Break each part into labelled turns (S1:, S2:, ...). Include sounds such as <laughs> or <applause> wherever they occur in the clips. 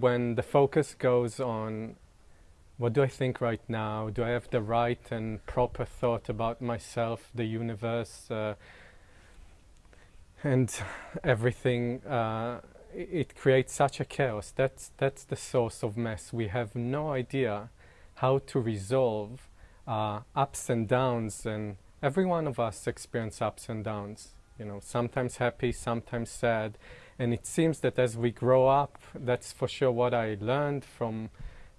S1: When the focus goes on what do I think right now? Do I have the right and proper thought about myself, the universe, uh, and everything? Uh, it creates such a chaos. That's that's the source of mess. We have no idea how to resolve uh, ups and downs, and every one of us experience ups and downs. You know, sometimes happy, sometimes sad, and it seems that as we grow up, that's for sure what I learned from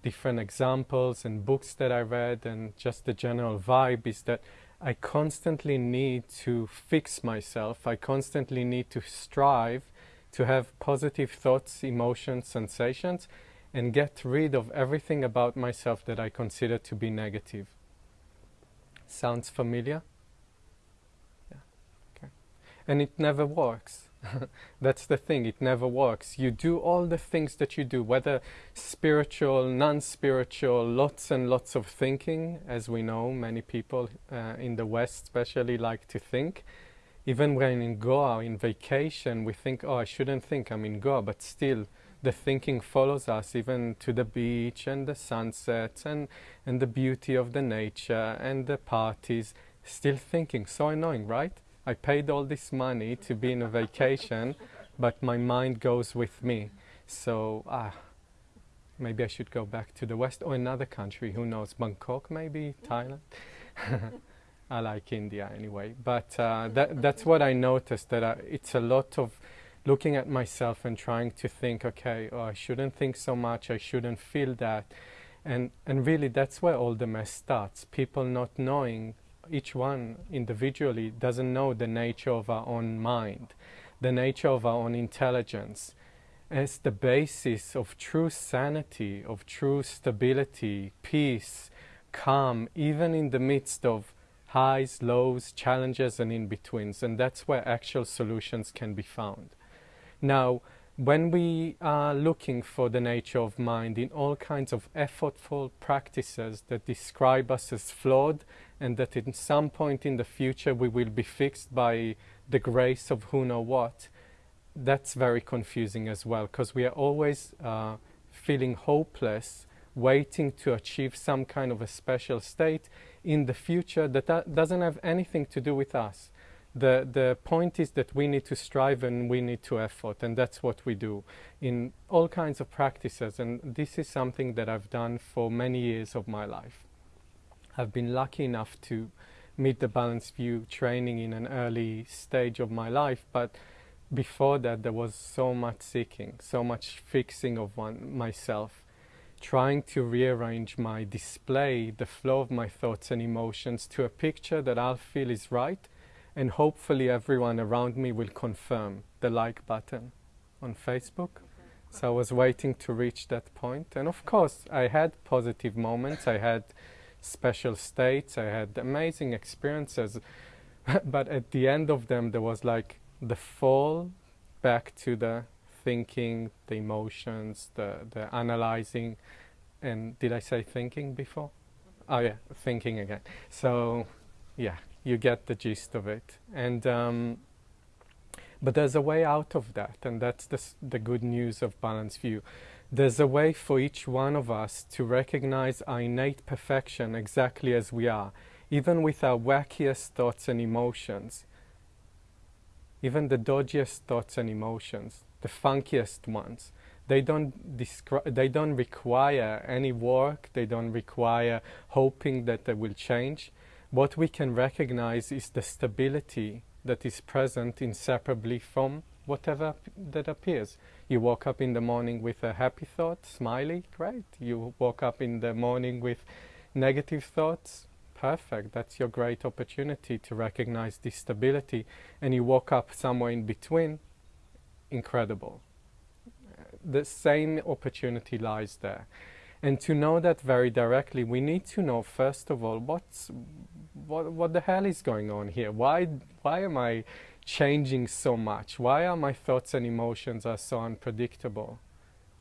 S1: different examples and books that I read, and just the general vibe is that I constantly need to fix myself. I constantly need to strive to have positive thoughts, emotions, sensations, and get rid of everything about myself that I consider to be negative. Sounds familiar? Yeah. Okay. And it never works. <laughs> That's the thing, it never works. You do all the things that you do, whether spiritual, non spiritual, lots and lots of thinking, as we know, many people uh, in the West especially like to think. Even when in Goa, in vacation, we think, oh, I shouldn't think, I'm in Goa, but still the thinking follows us even to the beach and the sunsets and, and the beauty of the nature and the parties. Still thinking, so annoying, right? I paid all this money to be in a vacation, but my mind goes with me. So, ah, maybe I should go back to the West or another country. Who knows? Bangkok, maybe Thailand. <laughs> I like India anyway. But uh, that, that's what I noticed. That I, it's a lot of looking at myself and trying to think. Okay, oh, I shouldn't think so much. I shouldn't feel that. And and really, that's where all the mess starts. People not knowing each one individually doesn't know the nature of our own mind, the nature of our own intelligence, as the basis of true sanity, of true stability, peace, calm, even in the midst of highs, lows, challenges, and in betweens. And that's where actual solutions can be found. Now, when we are looking for the nature of mind in all kinds of effortful practices that describe us as flawed and that in some point in the future we will be fixed by the grace of who know what, that's very confusing as well because we are always uh, feeling hopeless, waiting to achieve some kind of a special state in the future that, that doesn't have anything to do with us. The, the point is that we need to strive and we need to effort, and that's what we do in all kinds of practices. And this is something that I've done for many years of my life. I've been lucky enough to meet the balanced view training in an early stage of my life, but before that there was so much seeking, so much fixing of one myself, trying to rearrange my display, the flow of my thoughts and emotions to a picture that I'll feel is right, and hopefully everyone around me will confirm the like button on Facebook. So I was waiting to reach that point. and of course I had positive moments. I had special states. I had amazing experiences. <laughs> but at the end of them, there was like the fall back to the thinking, the emotions, the, the analyzing. And did I say thinking before? Oh, yeah, thinking again. So, yeah, you get the gist of it. And, um, but there's a way out of that, and that's the, the good news of Balanced View. There's a way for each one of us to recognize our innate perfection exactly as we are, even with our wackiest thoughts and emotions, even the dodgiest thoughts and emotions, the funkiest ones. They don't, they don't require any work, they don't require hoping that they will change. What we can recognize is the stability that is present inseparably from whatever that appears. You woke up in the morning with a happy thought, smiley, great. You woke up in the morning with negative thoughts, perfect. That's your great opportunity to recognize this stability. And you woke up somewhere in between, incredible. The same opportunity lies there. And to know that very directly, we need to know first of all what's what what the hell is going on here? Why why am I changing so much? Why are my thoughts and emotions are so unpredictable?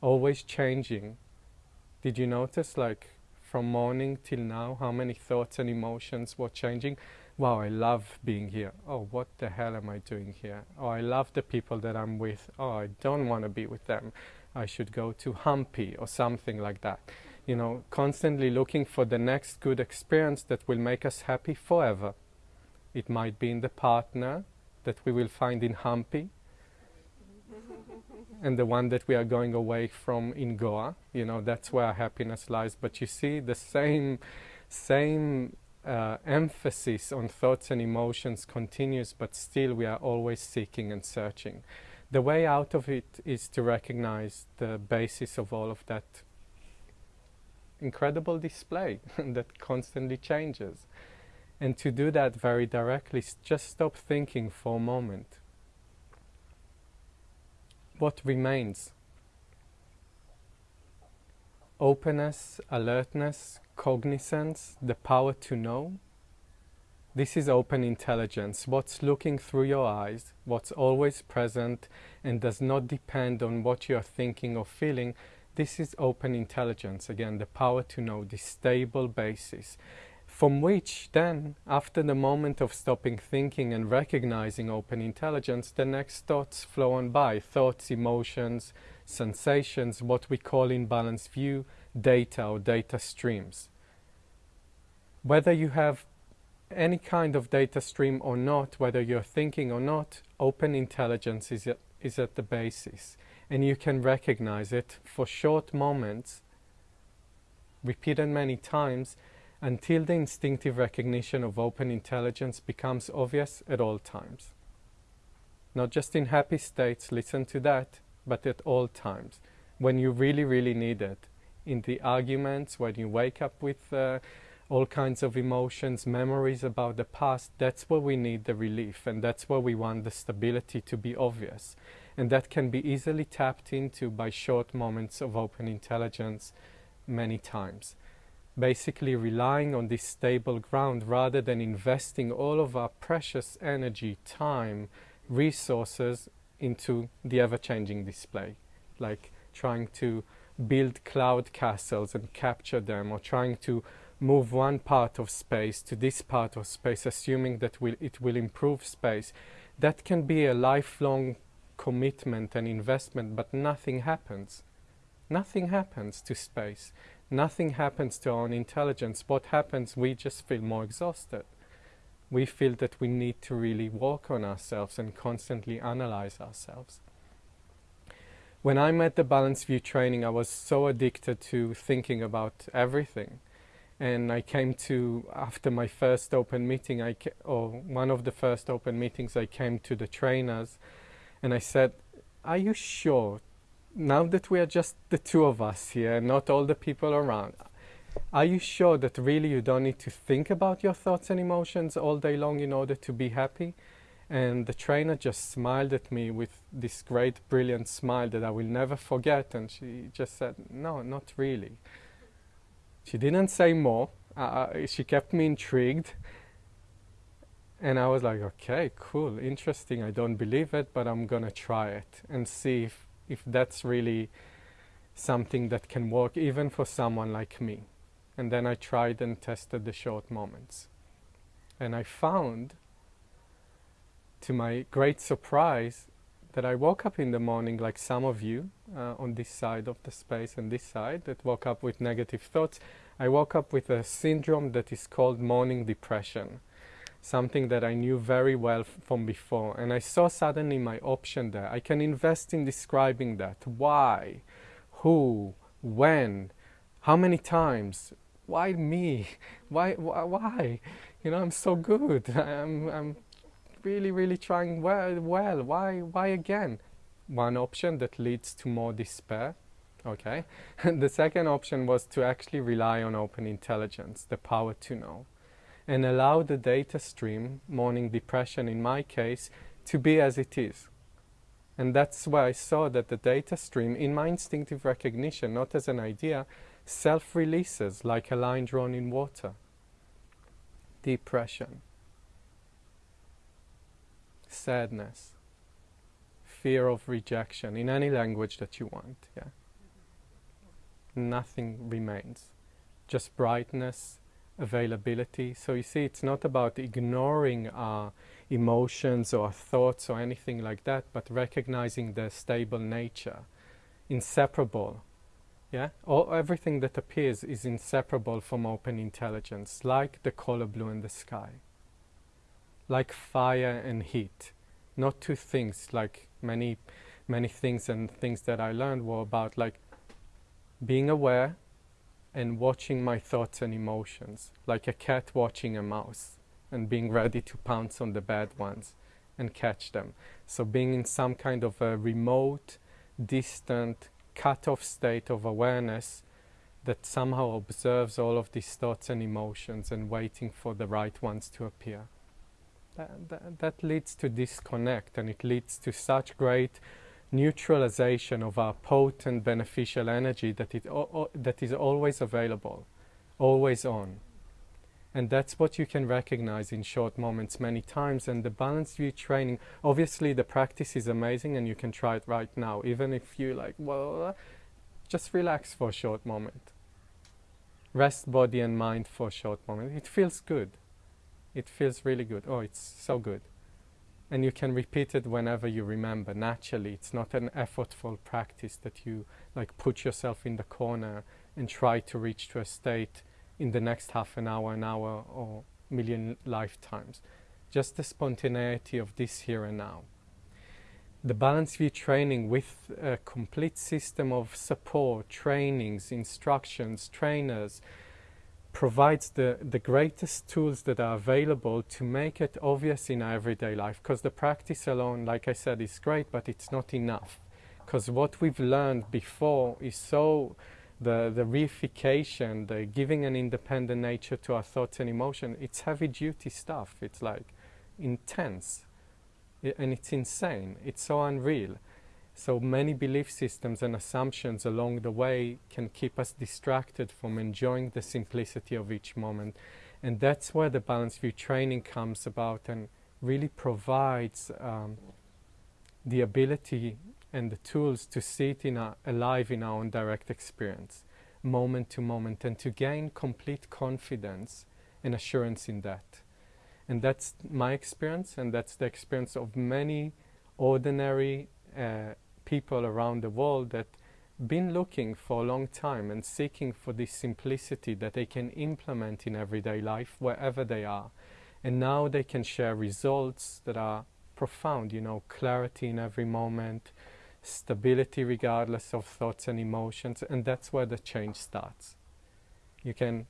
S1: Always changing. Did you notice like from morning till now how many thoughts and emotions were changing? Wow, I love being here. Oh, what the hell am I doing here? Oh, I love the people that I'm with. Oh, I don't want to be with them. I should go to Hampi or something like that. You know, constantly looking for the next good experience that will make us happy forever. It might be in the partner that we will find in Hampi <laughs> and the one that we are going away from in Goa. You know, that's where happiness lies. But you see the same, same uh, emphasis on thoughts and emotions continues, but still we are always seeking and searching. The way out of it is to recognize the basis of all of that incredible display <laughs> that constantly changes. And to do that very directly, just stop thinking for a moment. What remains? Openness, alertness, cognizance, the power to know. This is open intelligence, what's looking through your eyes, what's always present and does not depend on what you're thinking or feeling. This is open intelligence, again, the power to know, the stable basis, from which then, after the moment of stopping thinking and recognizing open intelligence, the next thoughts flow on by thoughts, emotions, sensations, what we call in balanced view data or data streams whether you have any kind of data stream or not, whether you're thinking or not, open intelligence is at, is at the basis. And you can recognize it for short moments, repeated many times, until the instinctive recognition of open intelligence becomes obvious at all times. Not just in happy states, listen to that, but at all times, when you really, really need it. In the arguments, when you wake up with uh, all kinds of emotions, memories about the past, that's where we need the relief and that's where we want the stability to be obvious. And that can be easily tapped into by short moments of open intelligence many times. Basically relying on this stable ground rather than investing all of our precious energy, time, resources into the ever-changing display. Like trying to build cloud castles and capture them or trying to move one part of space to this part of space, assuming that it will improve space, that can be a lifelong commitment and investment, but nothing happens. Nothing happens to space. Nothing happens to our own intelligence. What happens, we just feel more exhausted. We feel that we need to really work on ourselves and constantly analyze ourselves. When I met the Balanced View training, I was so addicted to thinking about everything and I came to after my first open meeting I or one of the first open meetings I came to the trainers and I said are you sure now that we are just the two of us here not all the people around are you sure that really you don't need to think about your thoughts and emotions all day long in order to be happy and the trainer just smiled at me with this great brilliant smile that I will never forget and she just said no not really she didn't say more. Uh, uh, she kept me intrigued. And I was like, okay, cool, interesting. I don't believe it, but I'm going to try it and see if, if that's really something that can work even for someone like me. And then I tried and tested the short moments. And I found, to my great surprise, that I woke up in the morning like some of you uh, on this side of the space and this side that woke up with negative thoughts. I woke up with a syndrome that is called morning depression, something that I knew very well from before. And I saw suddenly my option there. I can invest in describing that. Why? Who? When? How many times? Why me? <laughs> Why? Why? You know, I'm so good. <laughs> I'm, I'm really, really trying well, well. Why, why again? One option that leads to more despair. Okay. <laughs> the second option was to actually rely on open intelligence, the power to know, and allow the data stream, morning depression in my case, to be as it is. And that's where I saw that the data stream, in my instinctive recognition, not as an idea, self releases like a line drawn in water. Depression sadness, fear of rejection in any language that you want. Yeah. Nothing remains, just brightness, availability. So you see, it's not about ignoring our emotions or thoughts or anything like that, but recognizing their stable nature inseparable. Yeah, all, everything that appears is inseparable from open intelligence, like the color blue in the sky, like fire and heat. Not two things, like many, many things and things that I learned were about like being aware and watching my thoughts and emotions, like a cat watching a mouse and being ready to pounce on the bad ones and catch them. So being in some kind of a remote, distant, cut-off state of awareness that somehow observes all of these thoughts and emotions and waiting for the right ones to appear. That, that, that leads to disconnect and it leads to such great neutralization of our potent beneficial energy that, it, that is always available, always on. And that's what you can recognize in short moments many times. And the balanced view training, obviously the practice is amazing and you can try it right now. Even if you like, well, just relax for a short moment. Rest body and mind for a short moment. It feels good. It feels really good. Oh, it's so good. And you can repeat it whenever you remember, naturally. It's not an effortful practice that you like put yourself in the corner and try to reach to a state in the next half an hour, an hour, or million lifetimes. Just the spontaneity of this here and now. The Balanced View training with a complete system of support, trainings, instructions, trainers, provides the, the greatest tools that are available to make it obvious in our everyday life. Because the practice alone, like I said, is great, but it's not enough. Because what we've learned before is so the, the reification, the giving an independent nature to our thoughts and emotion, it's heavy duty stuff. It's like intense. and it's insane. It's so unreal. So many belief systems and assumptions along the way can keep us distracted from enjoying the simplicity of each moment. And that's where the Balanced View training comes about and really provides um, the ability and the tools to see it in our, alive in our own direct experience, moment to moment, and to gain complete confidence and assurance in that. And that's my experience, and that's the experience of many ordinary uh, people around the world that been looking for a long time and seeking for this simplicity that they can implement in everyday life wherever they are. And now they can share results that are profound, you know, clarity in every moment, stability regardless of thoughts and emotions, and that's where the change starts. You can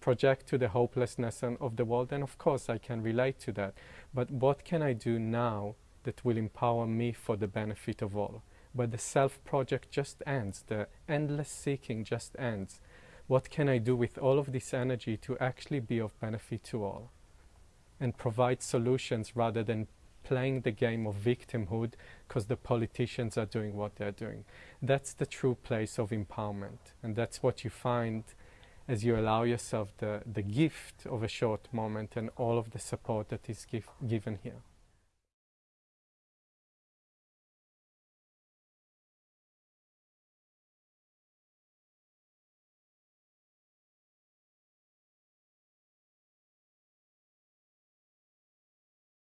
S1: project to the hopelessness of the world, and of course I can relate to that. But what can I do now that will empower me for the benefit of all? But the self project just ends, the endless seeking just ends. What can I do with all of this energy to actually be of benefit to all? And provide solutions rather than playing the game of victimhood because the politicians are doing what they're doing. That's the true place of empowerment. And that's what you find as you allow yourself the, the gift of a short moment and all of the support that is give, given here.